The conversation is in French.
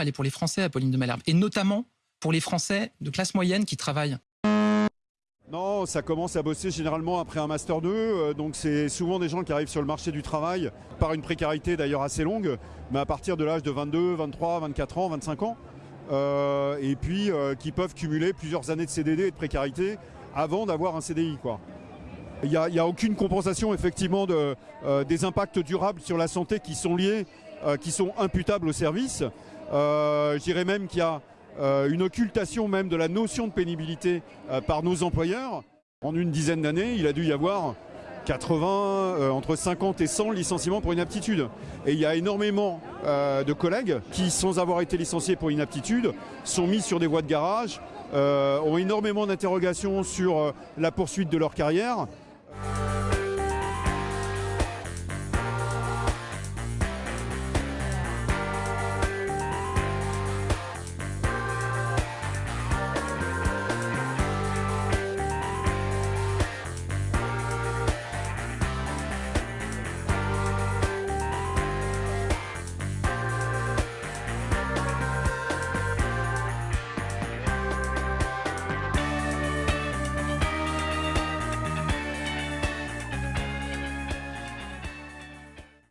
elle est pour les Français, Apolline de Malherbe, et notamment pour les Français de classe moyenne qui travaillent. Non, ça commence à bosser généralement après un Master 2, euh, donc c'est souvent des gens qui arrivent sur le marché du travail par une précarité d'ailleurs assez longue, mais à partir de l'âge de 22, 23, 24 ans, 25 ans, euh, et puis euh, qui peuvent cumuler plusieurs années de CDD et de précarité avant d'avoir un CDI. Il n'y a, aucune compensation effectivement de, des impacts durables sur la santé qui sont liés, qui sont imputables au service. je dirais même qu'il y a euh, une occultation même de la notion de pénibilité euh, par nos employeurs. En une dizaine d'années, il a dû y avoir 80, euh, entre 50 et 100 licenciements pour inaptitude. Et il y a énormément de collègues qui, sans avoir été licenciés pour inaptitude, sont mis sur des voies de garage, ont énormément d'interrogations sur la poursuite de leur carrière